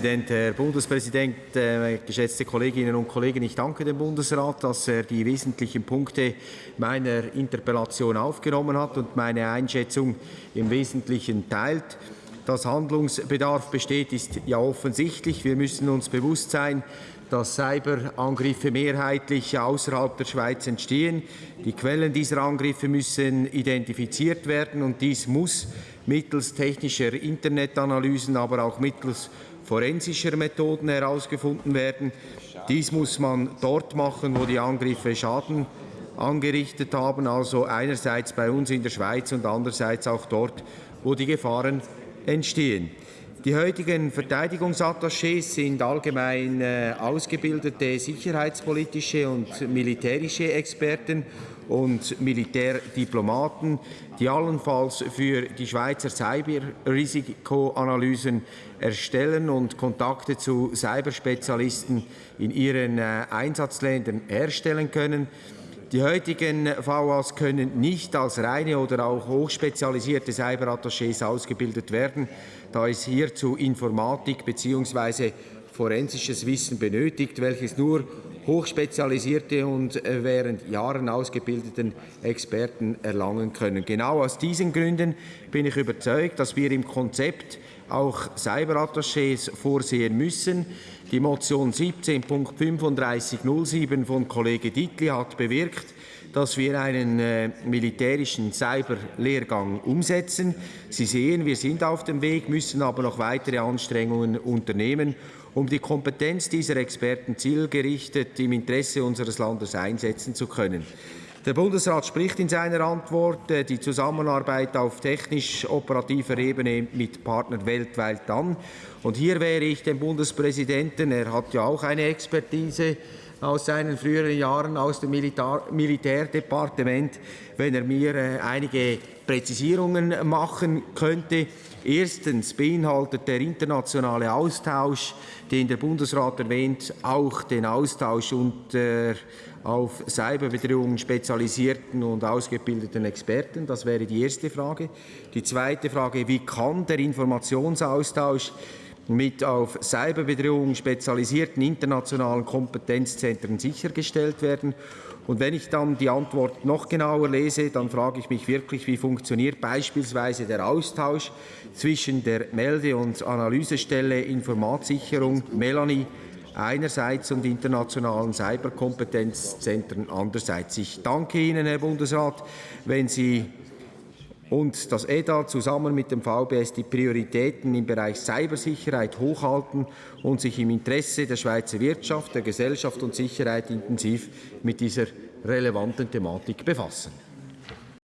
Herr Bundespräsident, äh, geschätzte Kolleginnen und Kollegen, ich danke dem Bundesrat, dass er die wesentlichen Punkte meiner Interpellation aufgenommen hat und meine Einschätzung im Wesentlichen teilt. Dass Handlungsbedarf besteht, ist ja offensichtlich. Wir müssen uns bewusst sein, dass Cyberangriffe mehrheitlich außerhalb der Schweiz entstehen. Die Quellen dieser Angriffe müssen identifiziert werden und dies muss mittels technischer Internetanalysen, aber auch mittels forensischer Methoden herausgefunden werden. Dies muss man dort machen, wo die Angriffe Schaden angerichtet haben, also einerseits bei uns in der Schweiz und andererseits auch dort, wo die Gefahren entstehen. Die heutigen Verteidigungsattachés sind allgemein äh, ausgebildete sicherheitspolitische und militärische Experten und Militärdiplomaten, die allenfalls für die Schweizer Cyberrisikoanalysen erstellen und Kontakte zu Cyberspezialisten in ihren äh, Einsatzländern herstellen können. Die heutigen VAs können nicht als reine oder auch hochspezialisierte Cyberattachés ausgebildet werden, da es hierzu Informatik bzw. forensisches Wissen benötigt, welches nur hochspezialisierte und äh, während Jahren ausgebildeten Experten erlangen können. Genau aus diesen Gründen bin ich überzeugt, dass wir im Konzept auch Cyberattachés vorsehen müssen. Die Motion 17.3507 von Kollege Dittli hat bewirkt, dass wir einen äh, militärischen Cyberlehrgang umsetzen. Sie sehen, wir sind auf dem Weg, müssen aber noch weitere Anstrengungen unternehmen, um die Kompetenz dieser Experten zielgerichtet im Interesse unseres Landes einsetzen zu können. Der Bundesrat spricht in seiner Antwort äh, die Zusammenarbeit auf technisch-operativer Ebene mit Partnern weltweit an. Und hier wäre ich dem Bundespräsidenten, er hat ja auch eine Expertise aus seinen früheren Jahren aus dem Militär Militärdepartement, wenn er mir äh, einige Präzisierungen machen könnte. Erstens beinhaltet der internationale Austausch, den der Bundesrat erwähnt, auch den Austausch unter auf Cyberbedrohungen spezialisierten und ausgebildeten Experten. Das wäre die erste Frage. Die zweite Frage, wie kann der Informationsaustausch mit auf Cyberbedrohungen spezialisierten internationalen Kompetenzzentren sichergestellt werden. Und wenn ich dann die Antwort noch genauer lese, dann frage ich mich wirklich, wie funktioniert beispielsweise der Austausch zwischen der Melde- und Analysestelle Informationssicherung Melanie einerseits und internationalen Cyberkompetenzzentren andererseits. Ich danke Ihnen, Herr Bundesrat, wenn Sie und das EDA zusammen mit dem VBS die Prioritäten im Bereich Cybersicherheit hochhalten und sich im Interesse der Schweizer Wirtschaft, der Gesellschaft und Sicherheit intensiv mit dieser relevanten Thematik befassen.